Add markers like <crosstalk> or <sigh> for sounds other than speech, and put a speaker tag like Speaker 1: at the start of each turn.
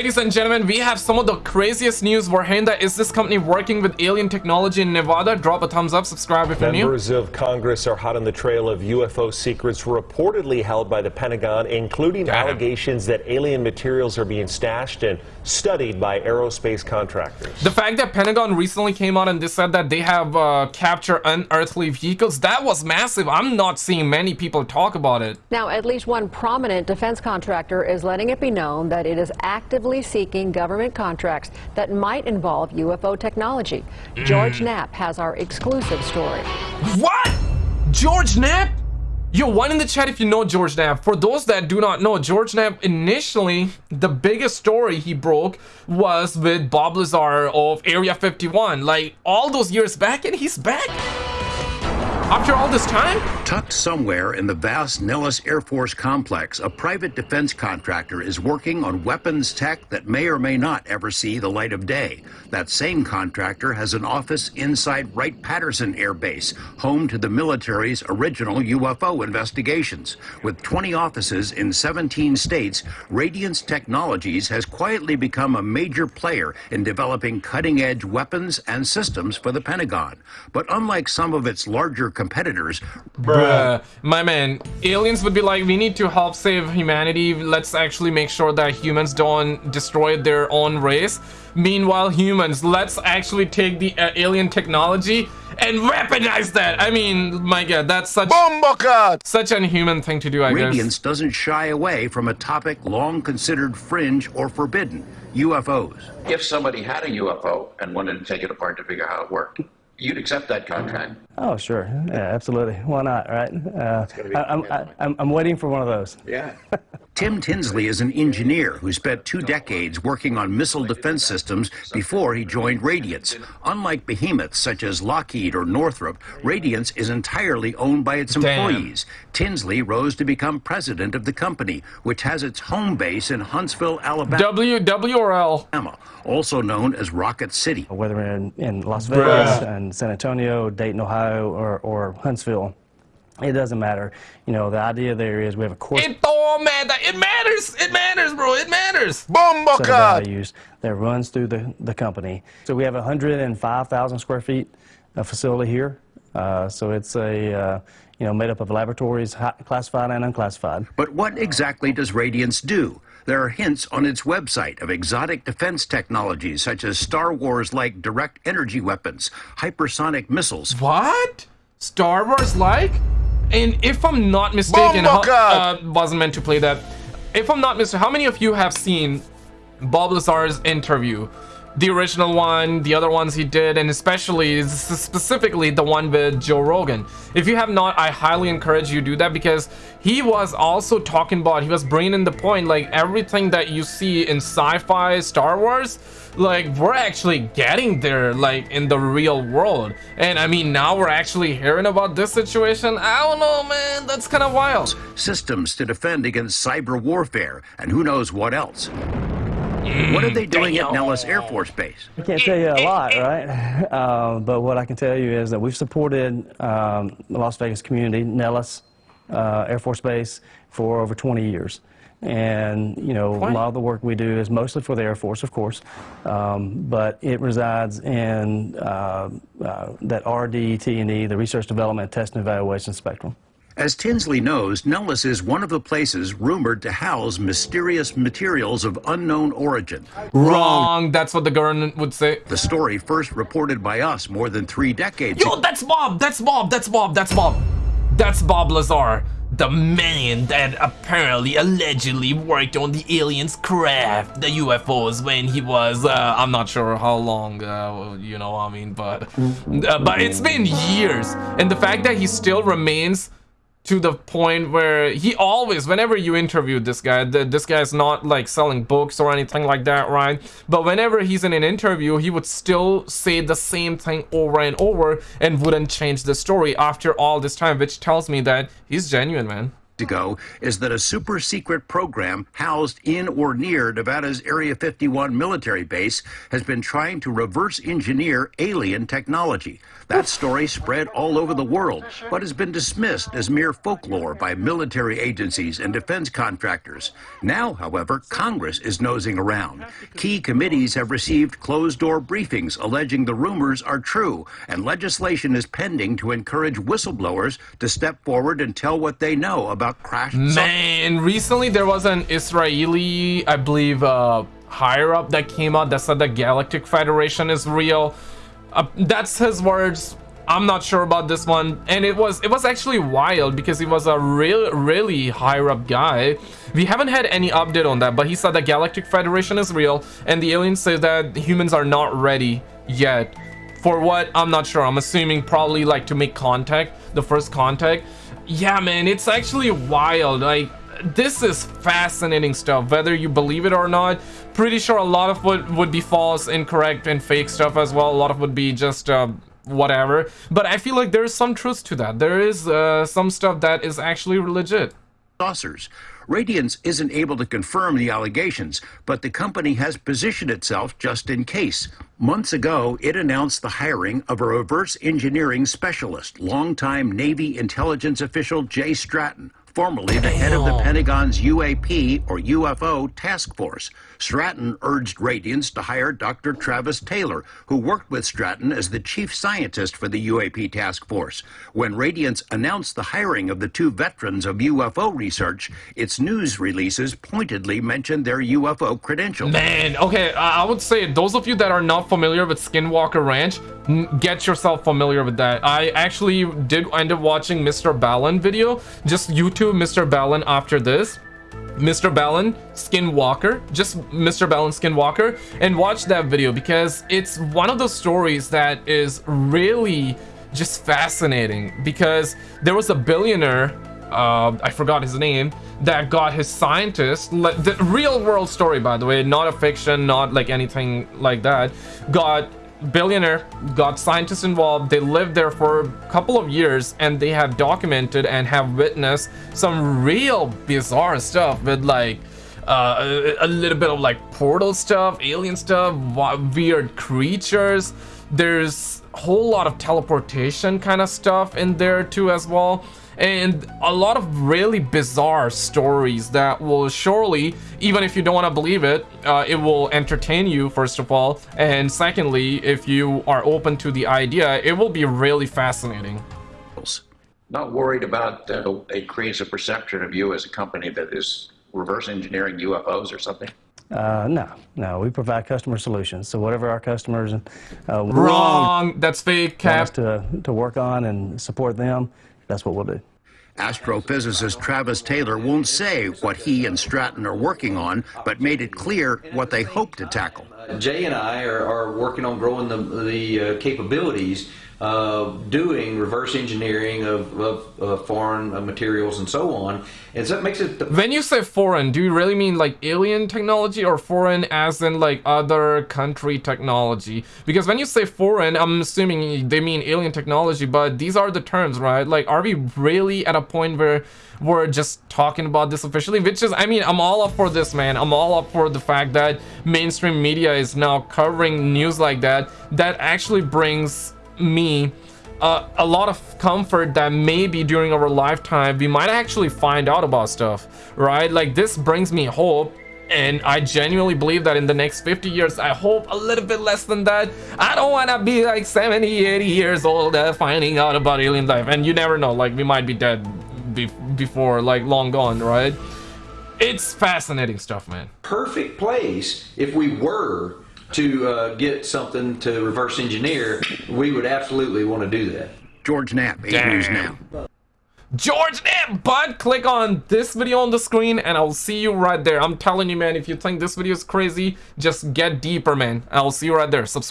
Speaker 1: Ladies and gentlemen, we have some of the craziest news. Warhenda, is this company working with alien technology in Nevada? Drop a thumbs up, subscribe if you're new.
Speaker 2: Members of Congress are hot on the trail of UFO secrets reportedly held by the Pentagon, including
Speaker 1: Damn.
Speaker 2: allegations that alien materials are being stashed and studied by aerospace contractors.
Speaker 1: The fact that Pentagon recently came out and they said that they have uh, captured unearthly vehicles, that was massive. I'm not seeing many people talk about it.
Speaker 3: Now, at least one prominent defense contractor is letting it be known that it is actively seeking government contracts that might involve UFO technology. Mm. George Knapp has our exclusive story.
Speaker 1: What? George Knapp? Yo, one in the chat if you know George Knapp. For those that do not know, George Knapp initially, the biggest story he broke was with Bob Lazar of Area 51. Like, all those years back, and he's back. After all this time?
Speaker 4: Tucked somewhere in the vast Nellis Air Force complex, a private defense contractor is working on weapons tech that may or may not ever see the light of day. That same contractor has an office inside Wright-Patterson Air Base, home to the military's original UFO investigations. With 20 offices in 17 states, Radiance Technologies has quietly become a major player in developing cutting-edge weapons and systems for the Pentagon. But unlike some of its larger competitors,
Speaker 1: Bruh. My man, aliens would be like, we need to help save humanity. Let's actually make sure that humans don't destroy their own race. Meanwhile, humans, let's actually take the uh, alien technology and weaponize that. I mean, my god, that's such such an inhuman thing to do, I
Speaker 4: Radiance
Speaker 1: guess.
Speaker 4: doesn't shy away from a topic long considered fringe or forbidden UFOs.
Speaker 5: If somebody had a UFO and wanted to take it apart to figure out how it worked, you'd accept that contract.
Speaker 6: Oh, sure. Yeah, absolutely. Why not, right? Uh, I, I'm, I, I'm, I'm waiting for one of those.
Speaker 5: Yeah. <laughs>
Speaker 4: Tim Tinsley is an engineer who spent two decades working on missile defense systems before he joined Radiance. Unlike behemoths such as Lockheed or Northrop, Radiance is entirely owned by its
Speaker 1: Damn.
Speaker 4: employees. Tinsley rose to become president of the company, which has its home base in Huntsville, Alabama.
Speaker 1: W, W or L?
Speaker 4: also known as Rocket City.
Speaker 6: Whether in, in Las
Speaker 1: Bruh.
Speaker 6: Vegas and San Antonio, Dayton, Ohio, or, or Huntsville, it doesn't matter. You know, the idea there is we have a core
Speaker 1: It don't matter. It matters. It matters, bro. It matters.
Speaker 6: set of values that runs through the, the company. So we have 105,000 square feet of facility here. Uh, so it's a, uh, you know, made up of laboratories, hi- classified and unclassified.
Speaker 4: But what exactly does Radiance do? There are hints on its website of exotic defense technologies such as Star Wars like direct energy weapons, hypersonic missiles.
Speaker 1: What? Star Wars like? And if I'm not mistaken, how, uh, wasn't meant to play that. If I'm not mistaken, how many of you have seen Bob Lazar's interview? The original one, the other ones he did, and especially specifically the one with Joe Rogan. If you have not, I highly encourage you do that because he was also talking about, he was bringing in the point like everything that you see in sci-fi, Star Wars, like we're actually getting there like in the real world. And I mean, now we're actually hearing about this situation. I don't know, man. That's kind of wild.
Speaker 4: Systems to defend against cyber warfare, and who knows what else. What are they doing at Nellis Air Force Base?
Speaker 6: I can't tell you a lot, <laughs> right? Uh, <laughs> but what I can tell you is that we've supported um, the Las Vegas community, Nellis uh, Air Force Base, for over 20 years. And, you know, a lot of the work we do is mostly for the Air Force, of course, um, but it resides in uh, uh, that RDT&E, the Research Development Test and Evaluation Spectrum.
Speaker 4: As Tinsley knows, Nellis is one of the places rumored to house mysterious materials of unknown origin.
Speaker 1: Wrong. That's what the government would say.
Speaker 4: The story first reported by us more than three decades
Speaker 1: Yo, that's Bob. That's Bob. That's Bob. That's Bob. That's Bob Lazar. The man that apparently allegedly worked on the aliens craft, the UFOs, when he was, uh, I'm not sure how long, uh, you know, what I mean, but, uh, but it's been years. And the fact that he still remains to the point where he always whenever you interview this guy the, this guy's not like selling books or anything like that right? But whenever he's in an interview he would still say the same thing over and over and wouldn't change the story after all this time which tells me that he's genuine man
Speaker 4: ago is that a super secret program housed in or near Nevada's Area 51 military base has been trying to reverse engineer alien technology. That story spread all over the world, but has been dismissed as mere folklore by military agencies and defense contractors. Now, however, Congress is nosing around. Key committees have received closed door briefings alleging the rumors are true, and legislation is pending to encourage whistleblowers to step forward and tell what they know about crash.
Speaker 1: Man, recently there was an Israeli, I believe, uh, higher up that came out that said the Galactic Federation is real. Uh, that's his words. I'm not sure about this one, and it was it was actually wild because he was a real really higher up guy. We haven't had any update on that, but he said the Galactic Federation is real, and the aliens say that humans are not ready yet. For what? I'm not sure. I'm assuming probably like to make contact, the first contact. Yeah, man, it's actually wild. Like this is fascinating stuff whether you believe it or not. Pretty sure a lot of what would be false incorrect and fake stuff as well a lot of would be just uh, whatever. But i feel like there's some truth to that. There is uh, some stuff that is actually legit.
Speaker 4: Saucers Radiance isn't able to confirm the allegations, but the company has positioned itself just in case. Months ago, it announced the hiring of a reverse engineering specialist, longtime Navy intelligence official Jay Stratton, formerly the head of the Pentagon's UAP or UFO task force. Stratton urged Radiance to hire Dr. Travis Taylor, who worked with Stratton as the chief scientist for the UAP task force. When Radiance announced the hiring of the two veterans of UFO research, its news releases pointedly mentioned their UFO credentials.
Speaker 1: Man, okay, I would say those of you that are not familiar with Skinwalker Ranch, get yourself familiar with that. I actually did end up watching Mr. Ballen video. Just YouTube Mr. Ballen after this. Mr. Ballen Skinwalker, just Mr. Ballen Skinwalker, and watch that video because it's one of those stories that is really just fascinating because there was a billionaire, uh, I forgot his name, that got his scientist, the real world story by the way, not a fiction, not like anything like that, got billionaire got scientists involved they lived there for a couple of years and they have documented and have witnessed some real bizarre stuff with like uh, a, a little bit of like portal stuff alien stuff weird creatures. There's a whole lot of teleportation kind of stuff in there too as well and a lot of really bizarre stories that will surely, even if you don't want to believe it, uh, it will entertain you, first of all. And secondly, if you are open to the idea, it will be really fascinating.
Speaker 5: Not worried about uh, it creates a perception of you as a company that is reverse engineering UFOs or something?
Speaker 6: Uh, no, no, we provide customer solutions. So whatever our customers
Speaker 1: uh, wrong, that's fake. Cap
Speaker 6: to to work on and support them. That's what we'll do.
Speaker 4: Astrophysicist Travis Taylor won't say what he and Stratton are working on, but made it clear what they hope to tackle.
Speaker 7: Jay and I are, are working on growing the, the uh, capabilities uh, doing reverse engineering of, of uh, foreign uh, materials and so on. And so it makes it.
Speaker 1: when you say foreign, do you really mean like alien technology or foreign as in like other country technology? Because when you say foreign, I'm assuming they mean alien technology, but these are the terms, right? Like, are we really at a point where we're just talking about this officially? Which is, I mean, I'm all up for this, man. I'm all up for the fact that mainstream media is now covering news like that. That actually brings me uh, a lot of comfort that maybe during our lifetime we might actually find out about stuff right like this brings me hope and I genuinely believe that in the next 50 years, I hope a little bit less than that. I don't want to be like 70, 80 years old uh, finding out about alien life. And you never know, like we might be dead be before, like long gone, right? It's fascinating stuff, man.
Speaker 7: Perfect place if we were to uh, get something to reverse engineer, we would absolutely want to do that.
Speaker 4: George Knapp, 8 News Now.
Speaker 1: George Knapp, but click on this video on the screen and I'll see you right there. I'm telling you, man, if you think this video is crazy, just get deeper, man. I'll see you right there. Subscribe.